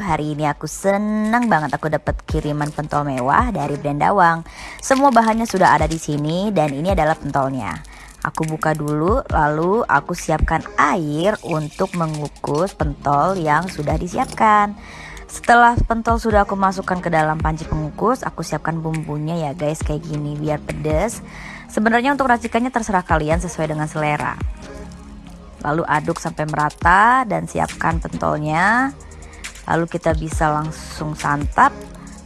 Hari ini aku senang banget aku dapat kiriman pentol mewah dari brand Dawang. Semua bahannya sudah ada di sini dan ini adalah pentolnya. Aku buka dulu, lalu aku siapkan air untuk mengukus pentol yang sudah disiapkan. Setelah pentol sudah aku masukkan ke dalam panci pengukus, aku siapkan bumbunya ya guys kayak gini biar pedas. Sebenarnya untuk racikannya terserah kalian sesuai dengan selera. Lalu aduk sampai merata dan siapkan pentolnya. Lalu kita bisa langsung santap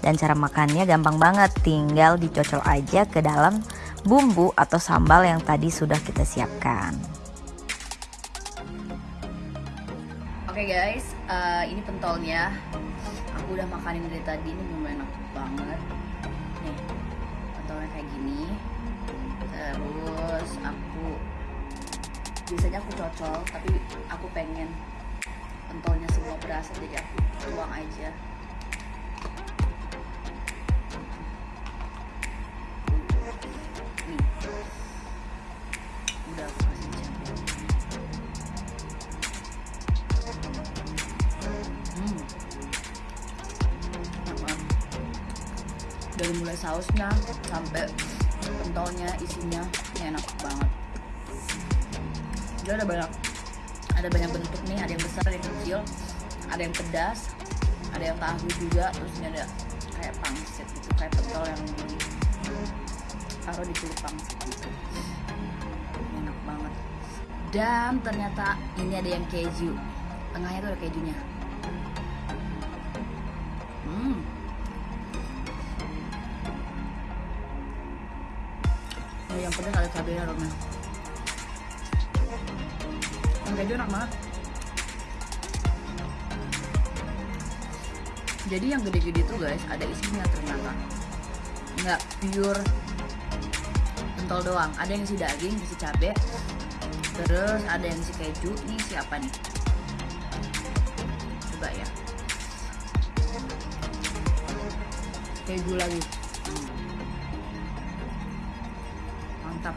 dan cara makannya gampang banget, tinggal dicocol aja ke dalam bumbu atau sambal yang tadi sudah kita siapkan. Oke okay guys, uh, ini pentolnya. Aku udah makanin dari tadi, ini belum enak banget. Nih, pentolnya kayak gini. Terus aku biasanya aku cocol, tapi aku pengen pentolnya semua berasa jadi aku tuang aja. Udah. Hmm. Banget. Dari mulai sausnya sampai pentolnya isinya enak banget. Dia ada banyak ada banyak bentuk nih, ada yang besar, ada yang kecil, ada yang pedas, ada yang tahu juga, terus ini ada kayak pangsit gitu, kayak pentol yang taruh di kulit pangsit gitu. Enak banget. Dan ternyata ini ada yang keju. Tengahnya tuh ada kejunya. Hmm. Oh, yang pedas ada cabenya Rona. Yang keju enak banget. Jadi yang gede-gede tuh guys ada isinya ternyata. Nggak pure pentol doang. Ada yang isi daging, isi cabe. Terus ada yang isi keju. Ini siapa nih? Coba ya. keju lagi Hmm. mantap